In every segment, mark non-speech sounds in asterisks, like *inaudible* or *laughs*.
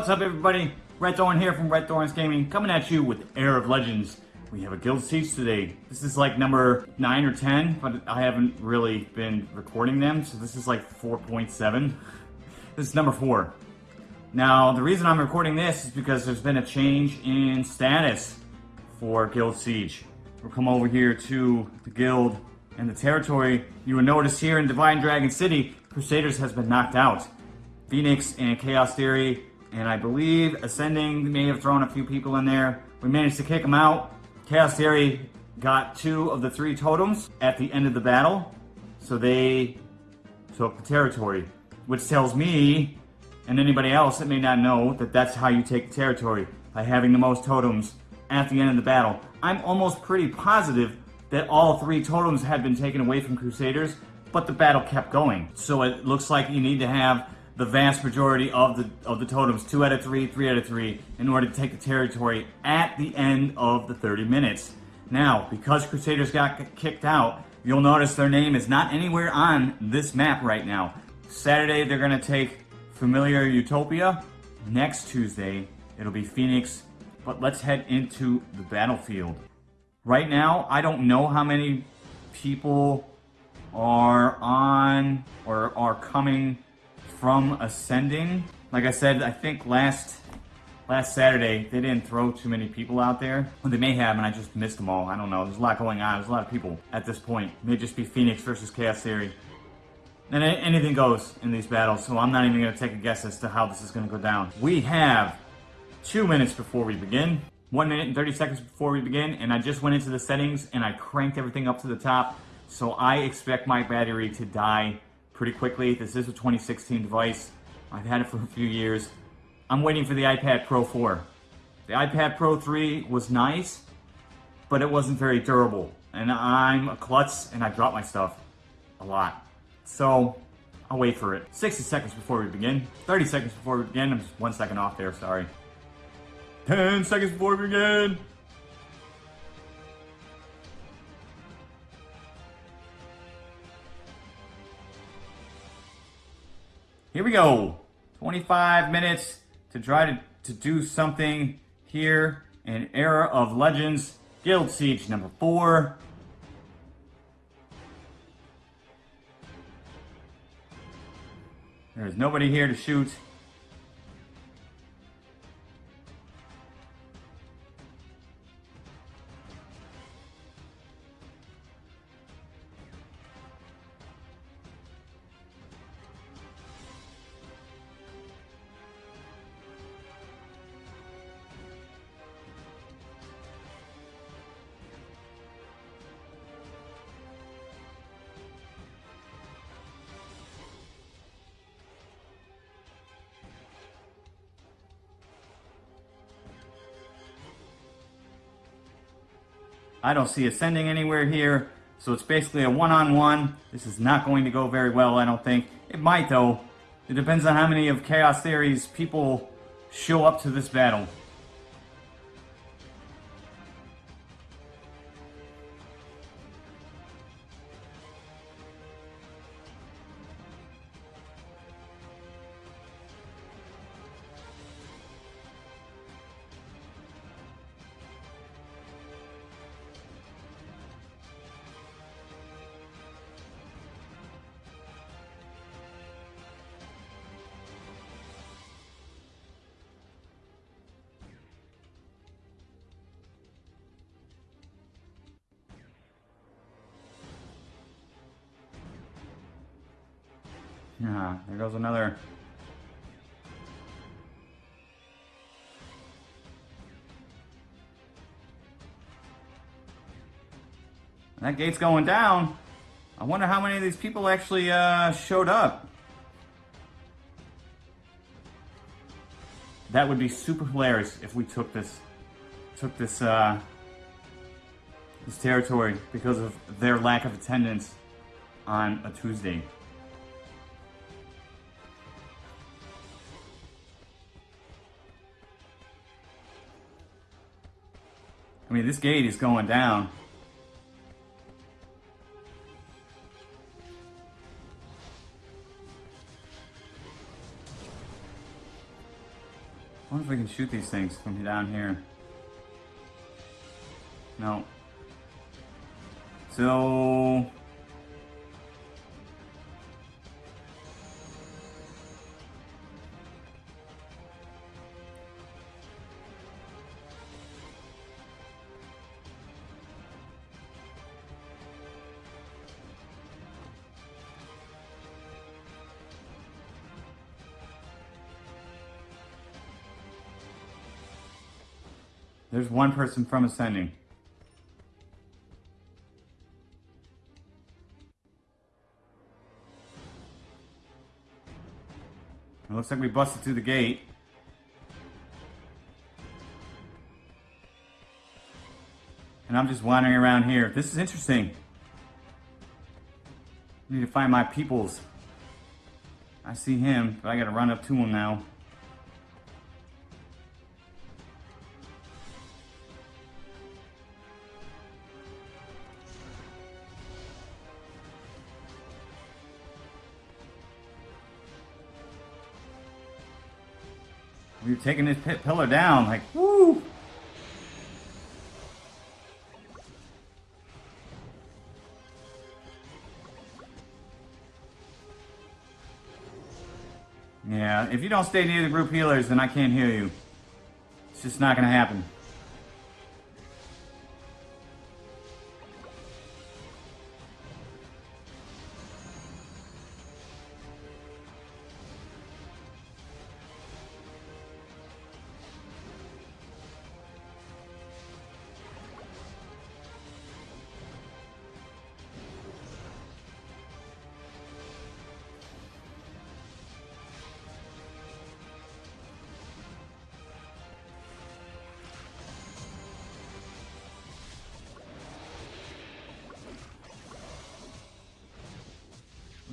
What's up everybody? Red Thorn here from Red Thorns Gaming, coming at you with Era of Legends. We have a guild siege today. This is like number 9 or 10, but I haven't really been recording them, so this is like 4.7. *laughs* This is number 4. Now, the reason I'm recording this is because there's been a change in status for Guild Siege. We'll come over here to the guild and the territory. You will notice here in Divine Dragon City, Crusaders has been knocked out. Phoenix and Chaos Theory and I believe Ascending may have thrown a few people in there. We managed to kick them out. Chaos Theory got two of the three totems at the end of the battle, so they took the territory, which tells me and anybody else that may not know that that's how you take the territory, by having the most totems at the end of the battle. I'm almost pretty positive that all three totems had been taken away from Crusaders, but the battle kept going. So it looks like you need to have the vast majority of the of the totems, two out of three, three out of three, in order to take the territory at the end of the 30 minutes. Now, because Crusaders got kicked out, you'll notice their name is not anywhere on this map right now. Saturday, they're going to take Familiar Utopia. Next Tuesday, it'll be Phoenix. But let's head into the battlefield. Right now, I don't know how many people are on or are coming from ascending. Like I said, I think last last Saturday they didn't throw too many people out there. Well, they may have, and I just missed them all. I don't know. There's a lot going on. There's a lot of people at this point. It may just be Phoenix versus Chaos Theory. And anything goes in these battles, so I'm not even going to take a guess as to how this is going to go down. We have two minutes before we begin. One minute and 30 seconds before we begin, and I just went into the settings and I cranked everything up to the top. So I expect my battery to die pretty quickly. This is a 2016 device. I've had it for a few years. I'm waiting for the iPad Pro 4. The iPad Pro 3 was nice, but it wasn't very durable. And I'm a klutz and I drop my stuff a lot. So I'll wait for it. 60 seconds before we begin. 30 seconds before we begin. I'm just one second off there, sorry. 10 seconds before we begin. Here we go. 25 minutes to try to, to do something here in Era of Legends Guild Siege number 4. There is nobody here to shoot. I don't see ascending anywhere here. So it's basically a one-on-one. -on -one. This is not going to go very well, I don't think. It might, though. It depends on how many of Chaos Theory's people show up to this battle. Yeah, there goes another. That gate's going down. I wonder how many of these people actually uh, showed up. That would be super hilarious if we took this, took this, uh, this territory because of their lack of attendance on a Tuesday. I mean, this gate is going down. I wonder if we can shoot these things from down here. No. So... There's one person from ascending. It looks like we busted through the gate. And I'm just wandering around here. This is interesting. I need to find my peoples. I see him, but I gotta run up to him now. Were taking this pillar down, like, woo! Yeah, if you don't stay near the group healers, then I can't heal you. It's just not gonna happen.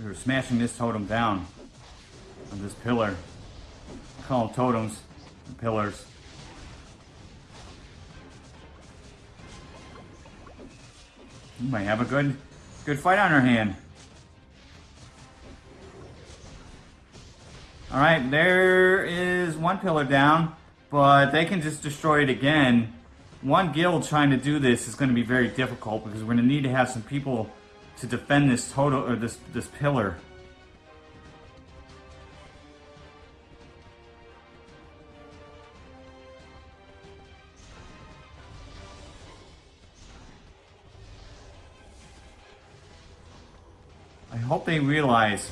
Were smashing this totem down on this pillar. I call them totems, pillars. We might have a good, good fight on our hand. All right, there is one pillar down, but they can just destroy it again. One guild trying to do this is going to be very difficult because we're going to need to have some people to defend this total or this this pillar. I hope they realize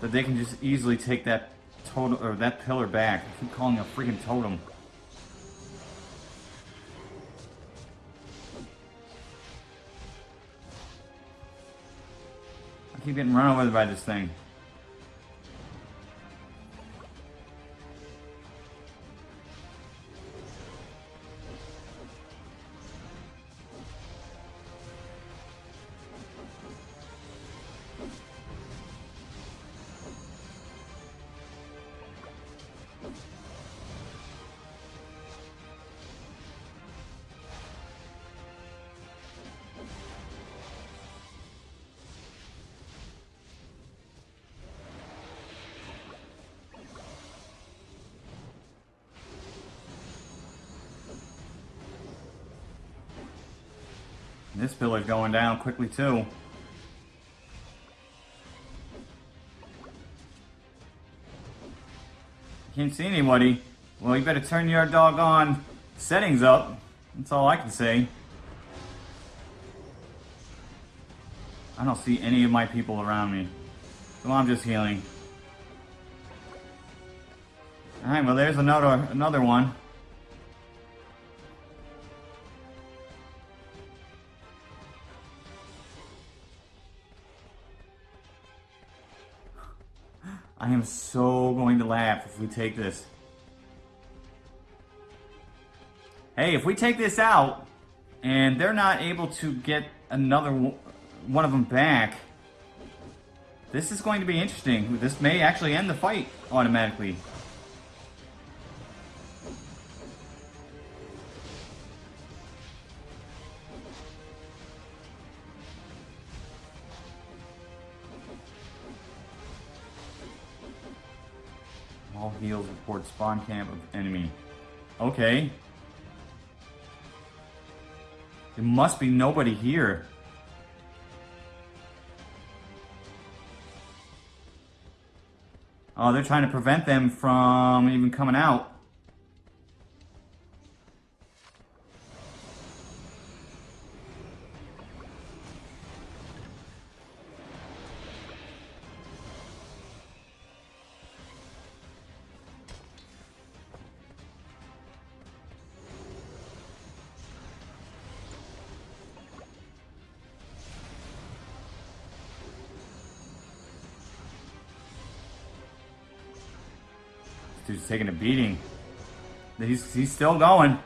that they can just easily take that totem or that pillar back. I keep calling it a freaking totem. Keep getting run over by this thing. This pillar's going down quickly too. Can't see anybody. Well, you better turn your doggone settings up. That's all I can say. I don't see any of my people around me. So I'm just healing. Alright, well there's another another one. I am so going to laugh if we take this. Hey, if we take this out, and they're not able to get another one of them back, this is going to be interesting. This may actually end the fight automatically. Spawn camp of enemy. Okay. There must be nobody here. Oh, they're trying to prevent them from even coming out. Dude's taking a beating. He's, he's still going.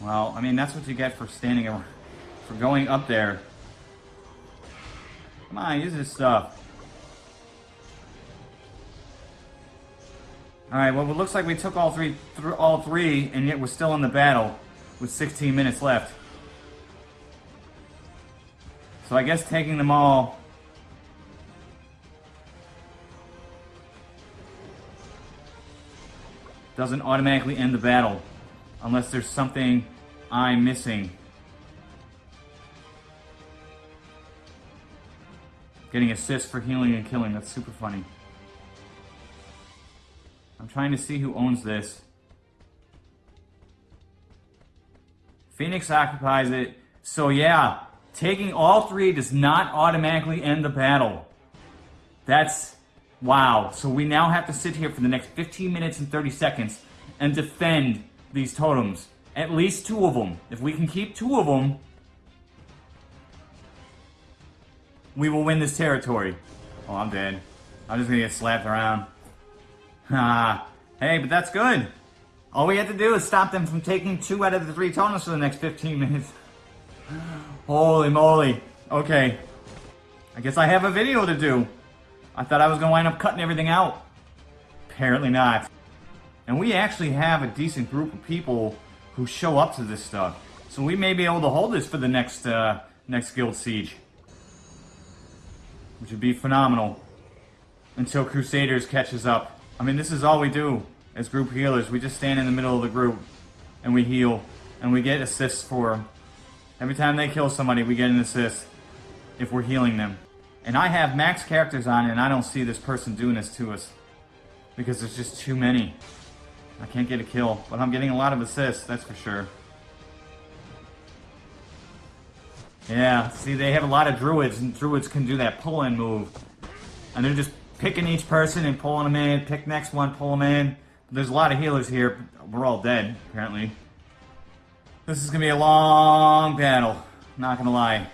Well, I mean, that's what you get for standing, for going up there. Come on, use this stuff. Alright, well it looks like we took all three, th all three, and yet we're still in the battle with 16 minutes left. So I guess taking them all... doesn't automatically end the battle. Unless there's something I'm missing. Getting assists for healing and killing, that's super funny. I'm trying to see who owns this. Phoenix occupies it. So yeah, taking all three does not automatically end the battle. That's... Wow. So we now have to sit here for the next 15 minutes and 30 seconds and defend these totems. At least two of them. If we can keep two of them, we will win this territory. Oh, I'm dead. I'm just gonna get slapped around. Ah, *laughs* hey, but that's good. All we had to do is stop them from taking two out of the three totems for the next 15 minutes. *laughs* Holy moly. Okay. I guess I have a video to do. I thought I was going to wind up cutting everything out. Apparently not. And we actually have a decent group of people who show up to this stuff. So we may be able to hold this for the next, uh, next Guild Siege. Which would be phenomenal. Until Crusaders catches up. I mean, this is all we do as group healers. We just stand in the middle of the group and we heal and we get assists for them. Every time they kill somebody, we get an assist if we're healing them. And I have max characters on and I don't see this person doing this to us because there's just too many. I can't get a kill, but I'm getting a lot of assists, that's for sure. Yeah, see, they have a lot of druids, and druids can do that pull-in move. And they're just picking each person and pulling them in. Pick next one, pull them in. There's a lot of healers here. We're all dead, apparently. This is going to be a long battle. Not going to lie.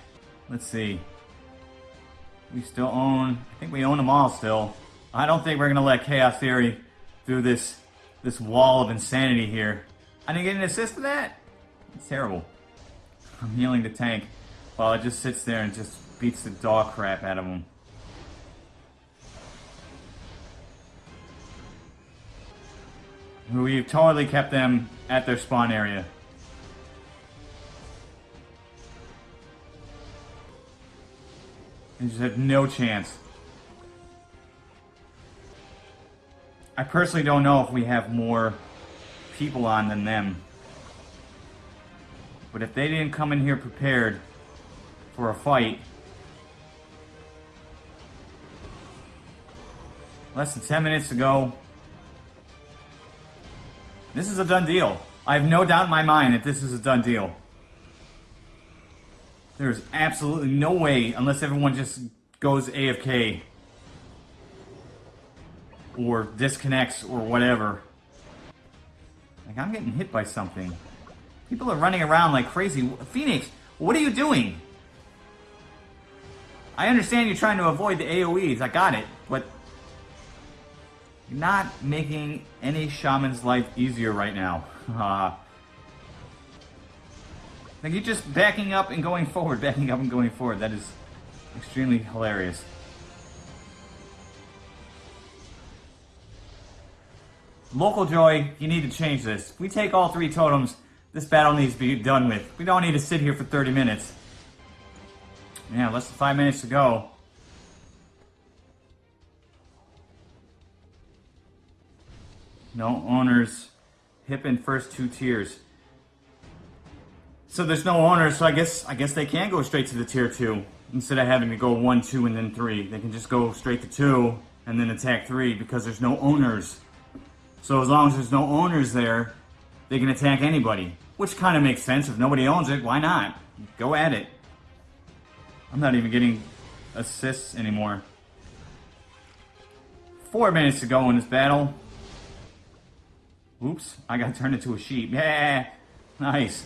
Let's see. We still own... I think we own them all still. I don't think we're going to let Chaos Theory through this this wall of insanity here. I didn't get an assist for that? It's terrible. I'm healing the tank while it just sits there and just beats the dog crap out of him. We've totally kept them at their spawn area. and just have no chance. I personally don't know if we have more people on than them. But if they didn't come in here prepared for a fight, less than 10 minutes ago, this is a done deal. I have no doubt in my mind that this is a done deal. There's absolutely no way, unless everyone just goes AFK or disconnects or whatever. Like, I'm getting hit by something. People are running around like crazy. Phoenix, what are you doing? I understand you're trying to avoid the AoEs, I got it, but not making any shaman's life easier right now. *laughs* Uh, like you're just backing up and going *laughs* forward, backing up and going forward. That is extremely hilarious. LocoJoy, you need to change this. If we take all three totems, this battle needs to be done with. We don't need to sit here for 30 minutes. Yeah, less than five minutes to go. No owners. Hip in first two tiers. So there's no owners, so I guess I guess they can go straight to the tier two instead of having to go one, two, and then three. They can just go straight to two and then attack three because there's no owners. So as long as there's no owners there, they can attack anybody, which kind of makes sense. If nobody owns it, why not? Go at it. I'm not even getting assists anymore. Four minutes to go in this battle. Oops, I got turned into a sheep. Yeah, nice.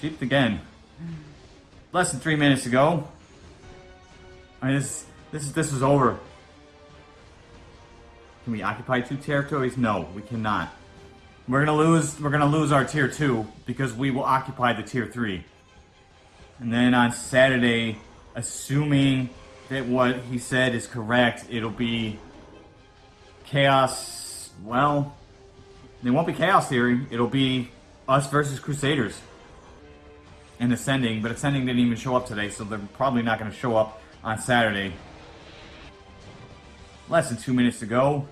Sheep again. Less than three minutes ago. go. I mean, this, this, this is over. Can we occupy two territories? No, we cannot. We're gonna lose. We're gonna lose our tier two because we will occupy the tier three. And then on Saturday, assuming that what he said is correct, it'll be chaos. Well, it won't be chaos theory. It'll be us versus Crusaders and Ascending. But Ascending didn't even show up today, so they're probably not going to show up on Saturday. Less than two minutes to go.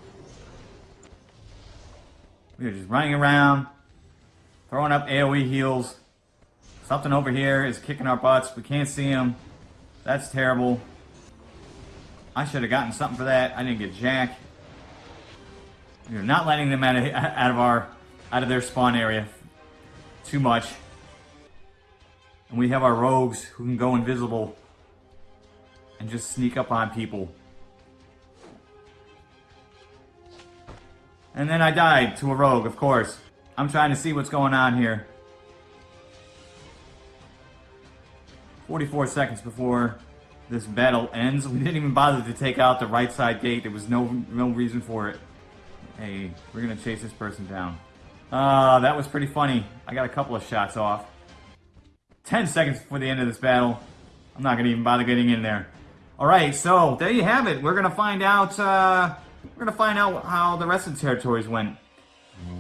We are just running around, throwing up AoE heals. Something over here is kicking our butts. We can't see him. That's terrible. I should have gotten something for that. I didn't get jack. We're not letting them out of, out of our out of their spawn area too much. And we have our rogues who can go invisible and just sneak up on people. And then I died to a rogue, of course. I'm trying to see what's going on here. 44 seconds before this battle ends. We didn't even bother to take out the right side gate. There was no no reason for it. Hey, we're gonna chase this person down. Uh, that was pretty funny. I got a couple of shots off. 10 seconds before the end of this battle. I'm not gonna even bother getting in there. Alright, so there you have it. We're gonna find out, uh, we're gonna find out how the rest of the territories went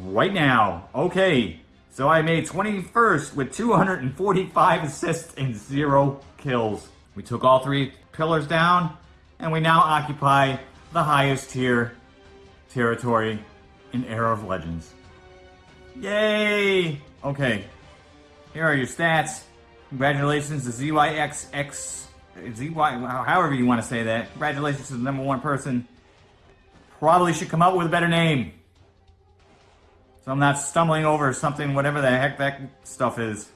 right now. Okay, so I made 21st with 245 assists and zero kills. We took all three pillars down, and we now occupy the highest tier territory in Era of Legends. Yay! Okay, here are your stats. Congratulations to ZYXX, ZY, however you want to say that. Congratulations to the number one person. Probably should come up with a better name. So I'm not stumbling over something, whatever the heck that stuff is.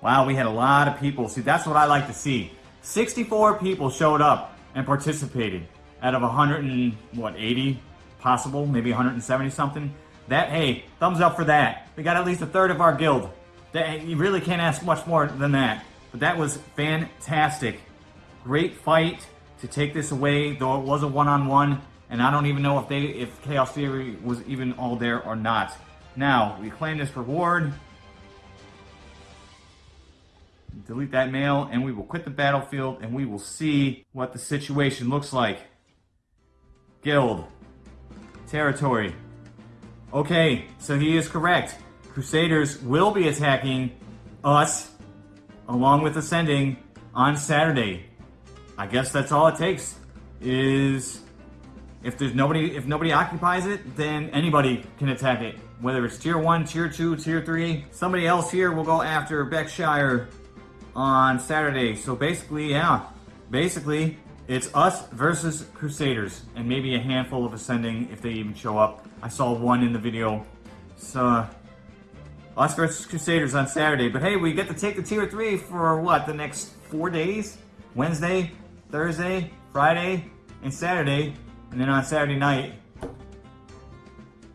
Wow, we had a lot of people. See, that's what I like to see. 64 people showed up and participated out of 100 and, what, 80 possible, maybe 170 something. That, hey, thumbs up for that. We got at least a third of our guild. That, you really can't ask much more than that. But that was fantastic. Great fight to take this away, though it was a one-on-one. -on -one, and I don't even know if they, if Chaos Theory was even all there or not. Now, we claim this reward. Delete that mail, and we will quit the battlefield, and we will see what the situation looks like. Guild. Territory. Okay, so he is correct. Crusaders will be attacking us along with Ascending on Saturday. I guess that's all it takes is if there's nobody if nobody occupies it, then anybody can attack it. Whether it's tier one, tier two, tier three, somebody else here will go after Beckshire on Saturday. So basically, yeah, basically it's us versus Crusaders and maybe a handful of Ascending if they even show up. I saw one in the video. So us versus Crusaders on Saturday. But hey, we get to take the tier 3 for what, the next four days? Wednesday, Thursday, Friday, and Saturday. And then on Saturday night,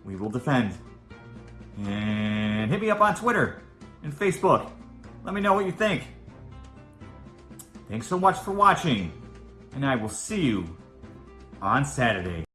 we will defend. And hit me up on Twitter and Facebook. Let me know what you think. Thanks so much for watching, and I will see you on Saturday.